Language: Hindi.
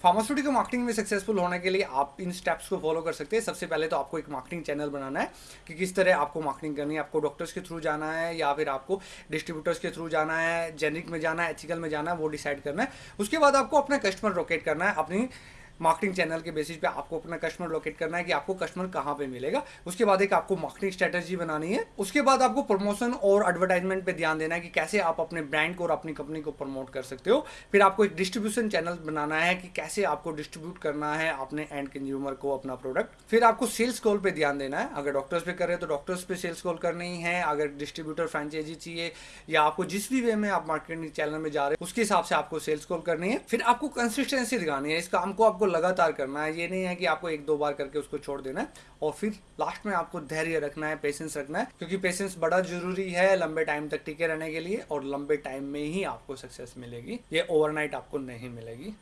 फार्मास्यूटिकल मार्केटिंग में सक्सेसफुल होने के लिए आप इन स्टेप्स को फॉलो कर सकते हैं। सबसे पहले तो आपको एक मार्केटिंग चैनल बनाना है कि किस तरह आपको मार्केटिंग करनी है। आपको डॉक्टर्स के थ्रू जाना है या फिर आपको डिस्ट्रीब्यूटर्स के थ्रू जाना है जेनिक में जाना है एथिकल में जाना है, वो डिसाइड करना है। उसके बाद आपको अपना कस्टमर रोकेट करना है, अपनी मार्केटिंग चैनल के बेसिस पे आपको अपना कस्टमर लोकेट करना है कि आपको कस्टमर कहाँ पे मिलेगा। उसके बाद एक आपको मार्केटिंग स्ट्रेटेजी बनानी है। उसके बाद आपको प्रमोशन और एडवर्टाइजमेंट पे ध्यान देना है कि कैसे आप अपने ब्रांड को और अपनी कंपनी को प्रमोट कर सकते हो। फिर आपको एक डिस्ट्रीब्यूशन चैनल बनाना है कि कैसे आपको डिस्ट्रीब्यूट करना है अपने एंड कंज्यूमर को, अपना प्रोडक्ट फिर आपको सेल्स कॉल पर ध्यान देना है। अगर डॉक्टर्स पे कर रहे हैं तो डॉक्टर्स पे सेल्स कॉल करनी है। अगर डिस्ट्रीब्यूटर फ्रेंचाइजी चाहिए या आपको जिस भी वे में आप मार्केटिंग चैनल में जा रहे हैं, उसके हिसाब से आपको सेल्स कॉल करनी है। फिर आपको कंसिस्टेंसी दिखानी है। इस काम को आपको लगातार करना है। ये नहीं है कि आपको एक दो बार करके उसको छोड़ देना है और फिर लास्ट में आपको धैर्य रखना है पेशेंस रखना है, क्योंकि पेशेंस बड़ा ज़रूरी है लंबे टाइम तक टिके रहने के लिए और लंबे टाइम में ही आपको सक्सेस मिलेगी। ये ओवरनाइट आपको नहीं मिलेगी।